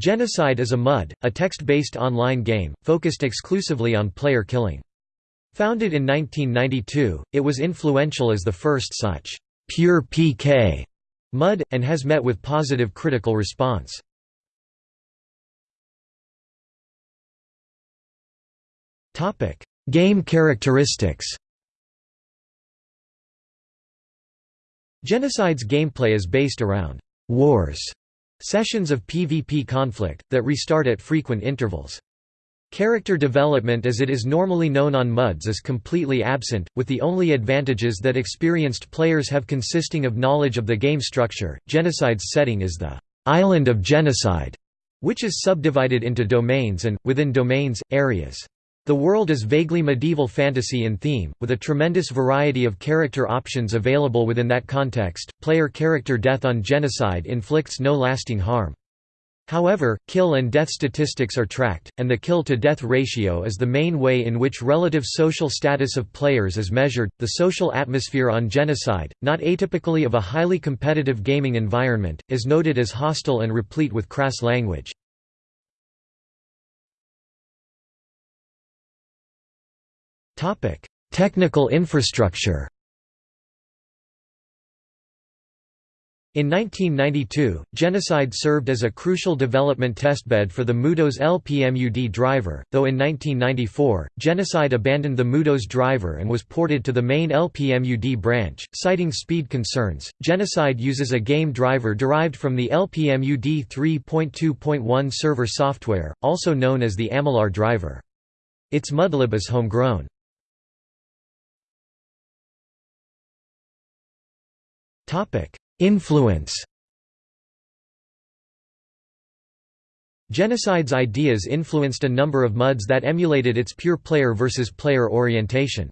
Genocide is a MUD, a text-based online game, focused exclusively on player killing. Founded in 1992, it was influential as the first such pure PK MUD, and has met with positive critical response. Game characteristics Genocide's gameplay is based around «wars» sessions of PvP conflict, that restart at frequent intervals. Character development as it is normally known on MUDs is completely absent, with the only advantages that experienced players have consisting of knowledge of the game structure. Genocide's setting is the Island of Genocide, which is subdivided into domains and, within domains, areas. The world is vaguely medieval fantasy in theme, with a tremendous variety of character options available within that context. Player character death on genocide inflicts no lasting harm. However, kill and death statistics are tracked, and the kill-to-death ratio is the main way in which relative social status of players is measured. The social atmosphere on genocide, not atypically of a highly competitive gaming environment, is noted as hostile and replete with crass language. Technical infrastructure In 1992, Genocide served as a crucial development testbed for the Mudos LPMUD driver, though in 1994, Genocide abandoned the Mudos driver and was ported to the main LPMUD branch, citing speed concerns. Genocide uses a game driver derived from the LPMUD 3.2.1 server software, also known as the Amylaar driver. Its mudlib is homegrown. Influence Genocide's ideas influenced a number of MUDs that emulated its pure player versus player orientation.